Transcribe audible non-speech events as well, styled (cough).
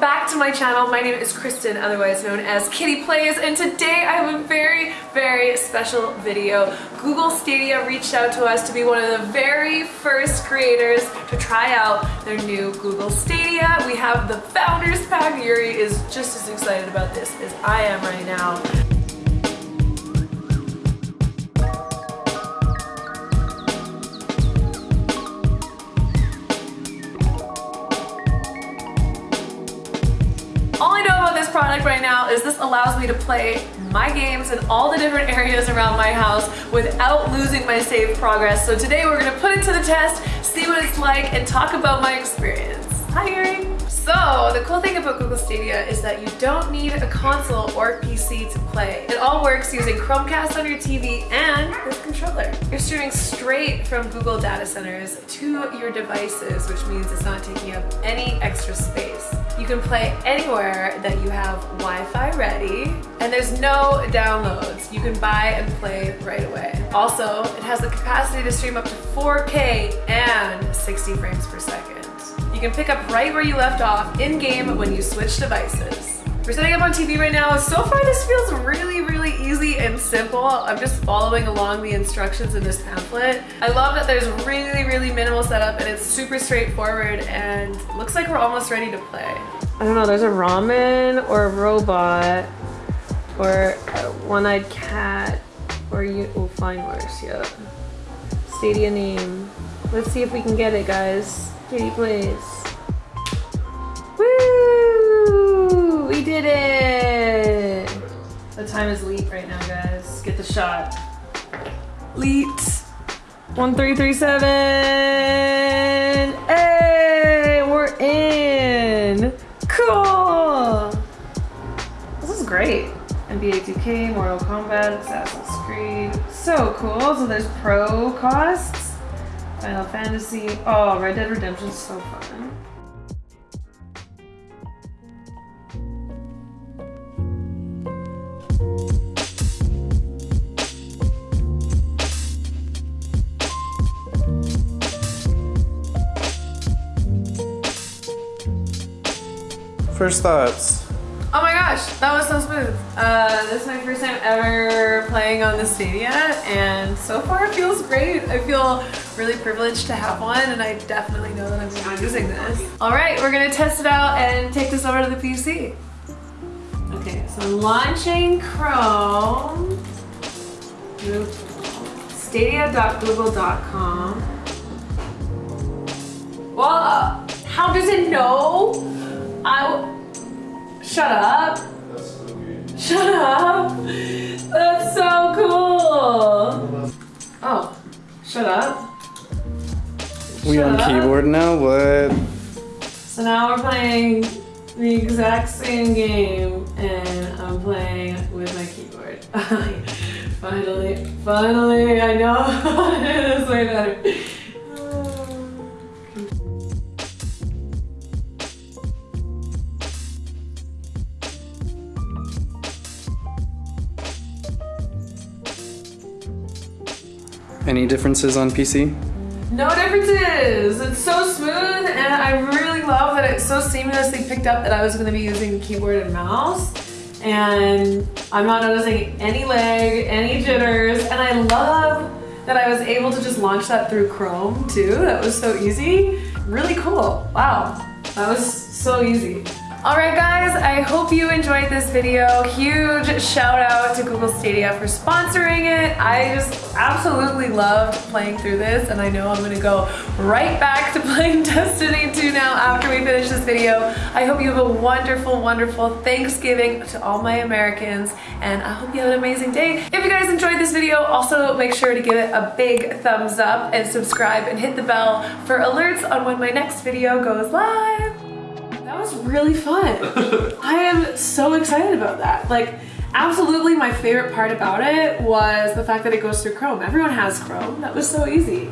back to my channel. My name is Kristen, otherwise known as Kitty Plays, and today I have a very, very special video. Google Stadia reached out to us to be one of the very first creators to try out their new Google Stadia. We have the Founders Pack. Yuri is just as excited about this as I am right now. Product right now is this allows me to play my games in all the different (laughs) areas around my house without losing my save progress. So today we're gonna put it to the test, see what it's like, and talk about my experience. Hi, Yuri. So the cool thing about Google Stadia is that you don't need a console or PC to play. It all works using Chromecast on your TV and this controller. You're streaming straight from Google data centers to your devices, which means it's not taking up any extra space. You can play anywhere that you have Wi-Fi ready and there's no downloads. You can buy and play right away. Also, it has the capacity to stream up to 4K and 60 frames per second. You can pick up right where you left off in-game when you switch devices. We're setting up on TV right now. So far this feels really, really easy and simple. I'm just following along the instructions in this pamphlet. I love that there's really, really minimal setup and it's super straightforward and looks like we're almost ready to play. I don't know, there's a ramen or a robot or a one-eyed cat or you, we'll find worse, yeah. Stadia name. Let's see if we can get it, guys. Kitty plays. Woo! We did it! The time is leap right now, guys. Get the shot. Leet. 1337. Hey, we're in. Cool. This is great. NBA 2K, Mortal Kombat, Assassin's Creed. So cool. So there's pro costs. Final Fantasy. Oh, Red Dead Redemption is so fun. First thoughts. Oh my gosh, that was so smooth. Uh, this is my first time ever playing on the Stadia and so far it feels great. I feel really privileged to have one and I definitely know that I'm gonna be using this. All right, we're gonna test it out and take this over to the PC. Okay, so launching Chrome, stadia.google.com. Well, how does it know? I Shut up. That's so good. Shut up. That's so cool. Oh, shut up. We shut on up. keyboard now? What? So now we're playing the exact same game and I'm playing with my keyboard. (laughs) finally, finally, I know (laughs) how to do this way better. Any differences on PC? No differences! It's so smooth and I really love that it so seamlessly picked up that I was going to be using keyboard and mouse. And I'm not noticing any lag, any jitters, and I love that I was able to just launch that through Chrome too. That was so easy. Really cool. Wow. That was so easy. Alright guys, I hope you enjoyed this video. Huge shout out to Google Stadia for sponsoring it. I just absolutely loved playing through this and I know I'm gonna go right back to (laughs) playing Destiny 2 now after we finish this video. I hope you have a wonderful, wonderful Thanksgiving to all my Americans and I hope you have an amazing day. If you guys enjoyed this video, also make sure to give it a big thumbs up and subscribe and hit the bell for alerts on when my next video goes live was really fun. (laughs) I am so excited about that. Like, absolutely my favorite part about it was the fact that it goes through Chrome. Everyone has Chrome. That was so easy.